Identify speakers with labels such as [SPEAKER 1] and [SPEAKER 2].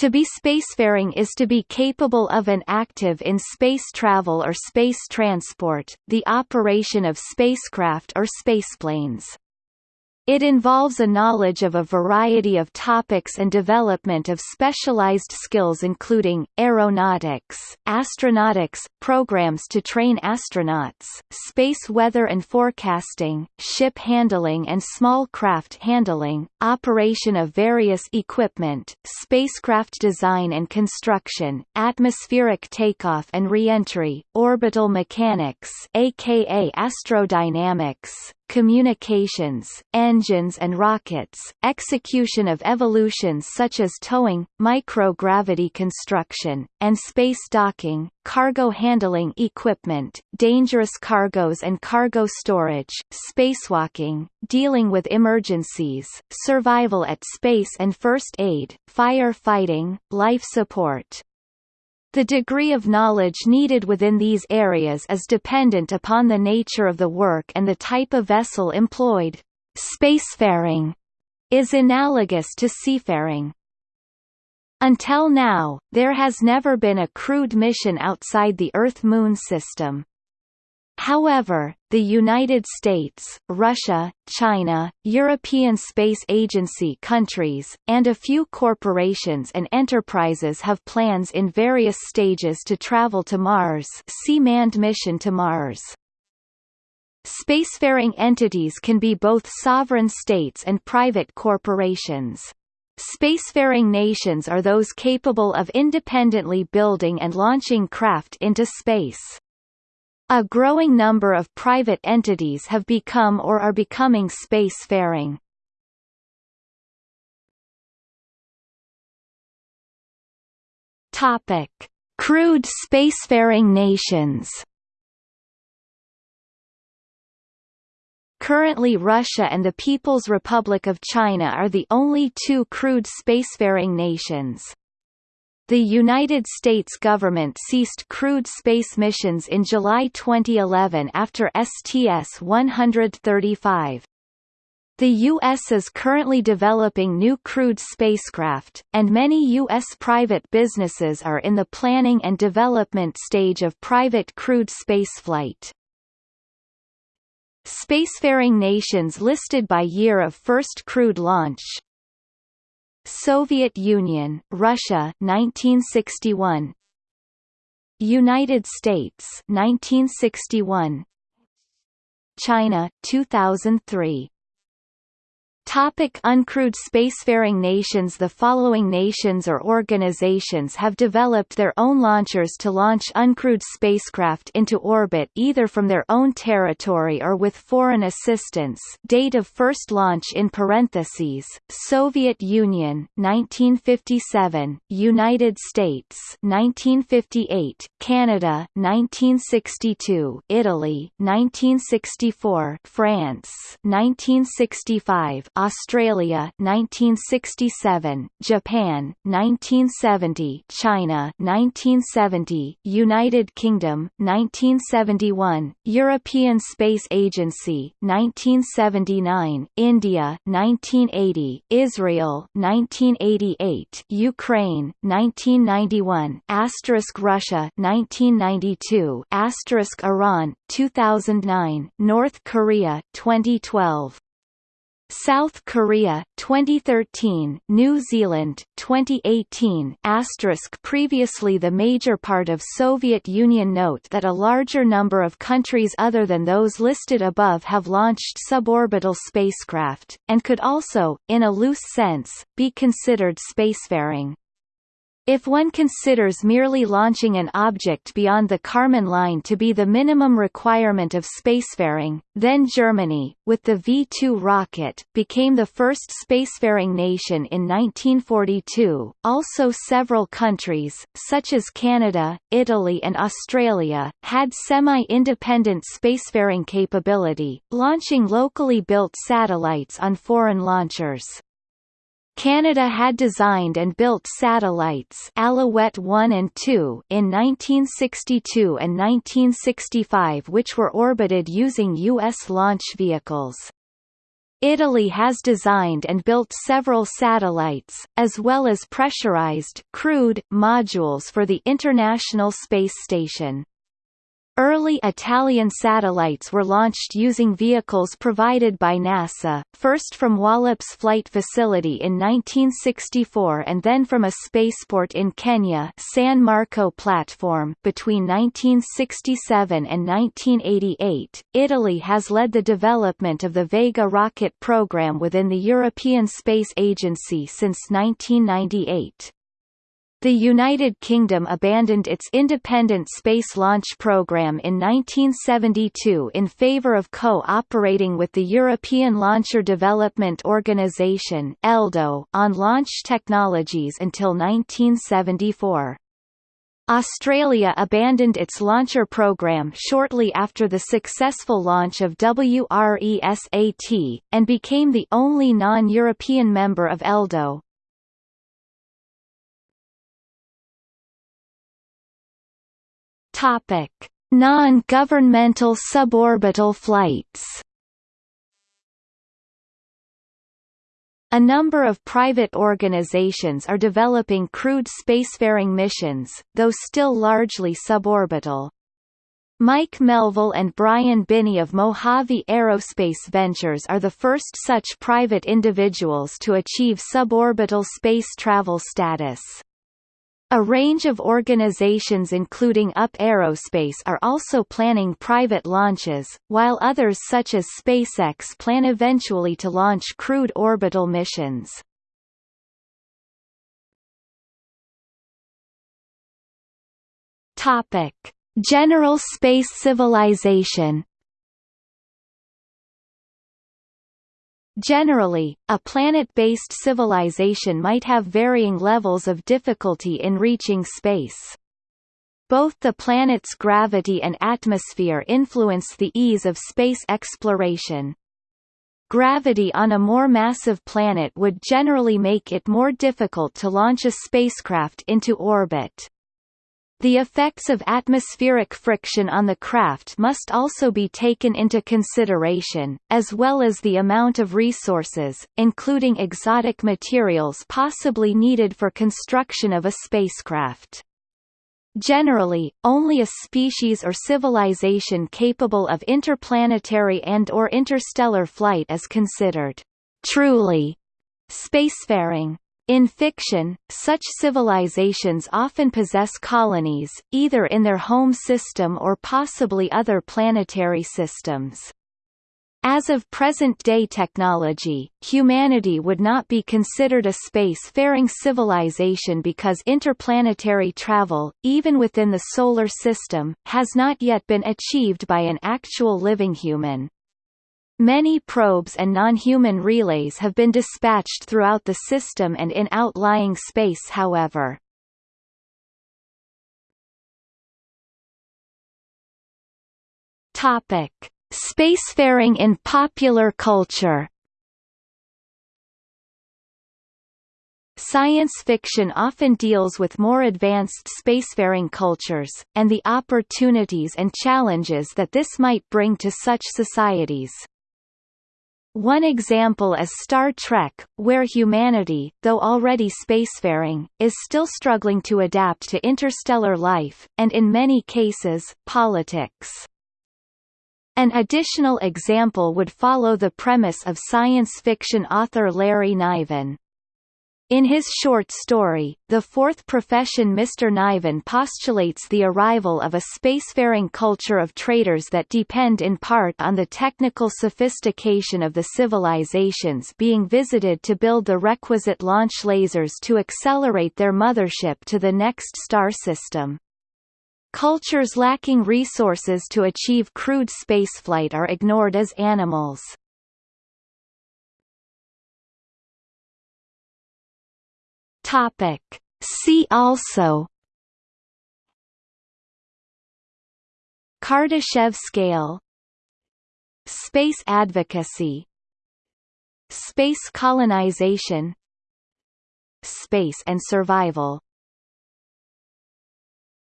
[SPEAKER 1] To be spacefaring is to be capable of an active in space travel or space transport, the operation of spacecraft or spaceplanes. It involves a knowledge of a variety of topics and development of specialized skills including, aeronautics, astronautics, programs to train astronauts, space weather and forecasting, ship handling and small craft handling, operation of various equipment, spacecraft design and construction, atmospheric takeoff and reentry, orbital mechanics aka astrodynamics, communications, engines and rockets, execution of evolutions such as towing, microgravity construction, and space docking, cargo handling equipment, dangerous cargoes and cargo storage, spacewalking, dealing with emergencies, survival at space and first aid, fire fighting, life support, the degree of knowledge needed within these areas is dependent upon the nature of the work and the type of vessel employed. Spacefaring is analogous to seafaring. Until now, there has never been a crewed mission outside the Earth-Moon system. However, the United States, Russia, China, European Space Agency countries, and a few corporations and enterprises have plans in various stages to travel to Mars see manned mission to Mars. Spacefaring entities can be both sovereign states and private corporations. Spacefaring nations are those capable of independently building and launching craft into space. A growing number of private entities have become or are becoming spacefaring. Topic: Crewed spacefaring nations. Currently Russia and the People's Republic of China are the only two crewed spacefaring nations. The United States government ceased crewed space missions in July 2011 after STS-135. The U.S. is currently developing new crewed spacecraft, and many U.S. private businesses are in the planning and development stage of private crewed spaceflight. Spacefaring nations listed by year of first crewed launch Soviet Union, Russia 1961 United States 1961 China 2003 Topic uncrewed spacefaring nations The following nations or organizations have developed their own launchers to launch uncrewed spacecraft into orbit either from their own territory or with foreign assistance. Date of first launch in parentheses, Soviet Union 1957, United States 1958, Canada 1962, Italy 1964, France 1965, Australia 1967, Japan 1970, China 1970, United Kingdom 1971, European Space Agency 1979, India 1980, Israel 1988, Ukraine 1991, asterisk Russia 1992, asterisk Iran 2009, North Korea 2012 South Korea 2013, New Zealand 2018 asterisk previously the major part of Soviet Union note that a larger number of countries other than those listed above have launched suborbital spacecraft, and could also, in a loose sense, be considered spacefaring. If one considers merely launching an object beyond the Kármán line to be the minimum requirement of spacefaring, then Germany, with the V-2 rocket, became the first spacefaring nation in 1942. Also several countries, such as Canada, Italy and Australia, had semi-independent spacefaring capability, launching locally built satellites on foreign launchers. Canada had designed and built satellites Alouette 1 and 2 in 1962 and 1965 which were orbited using U.S. launch vehicles. Italy has designed and built several satellites, as well as pressurized crewed modules for the International Space Station. Early Italian satellites were launched using vehicles provided by NASA, first from Wallops Flight Facility in 1964 and then from a spaceport in Kenya San Marco platform between 1967 and 1988. Italy has led the development of the Vega rocket program within the European Space Agency since 1998. The United Kingdom abandoned its independent space launch program in 1972 in favour of co-operating with the European Launcher Development Organisation (ELDO) on launch technologies until 1974. Australia abandoned its launcher program shortly after the successful launch of WRESAT, and became the only non-European member of ELDO. Topic: Non-governmental suborbital flights. A number of private organizations are developing crewed spacefaring missions, though still largely suborbital. Mike Melvill and Brian Binnie of Mojave Aerospace Ventures are the first such private individuals to achieve suborbital space travel status. A range of organizations including UP Aerospace are also planning private launches, while others such as SpaceX plan eventually to launch crewed orbital missions. Topic: General space civilization Generally, a planet-based civilization might have varying levels of difficulty in reaching space. Both the planet's gravity and atmosphere influence the ease of space exploration. Gravity on a more massive planet would generally make it more difficult to launch a spacecraft into orbit. The effects of atmospheric friction on the craft must also be taken into consideration, as well as the amount of resources, including exotic materials possibly needed for construction of a spacecraft. Generally, only a species or civilization capable of interplanetary and or interstellar flight is considered truly spacefaring. In fiction, such civilizations often possess colonies, either in their home system or possibly other planetary systems. As of present-day technology, humanity would not be considered a space-faring civilization because interplanetary travel, even within the Solar System, has not yet been achieved by an actual living human. Many probes and non-human relays have been dispatched throughout the system and in outlying space however. Topic: Spacefaring in popular culture. Science fiction often deals with more advanced spacefaring cultures, and the opportunities and challenges that this might bring to such societies. One example is Star Trek, where humanity, though already spacefaring, is still struggling to adapt to interstellar life, and in many cases, politics. An additional example would follow the premise of science fiction author Larry Niven. In his short story, The Fourth Profession Mr. Niven postulates the arrival of a spacefaring culture of traders that depend in part on the technical sophistication of the civilizations being visited to build the requisite launch lasers to accelerate their mothership to the next star system. Cultures lacking resources to achieve crude spaceflight are ignored as animals. Topic. See also. Kardashev scale. Space advocacy. Space colonization. Space and survival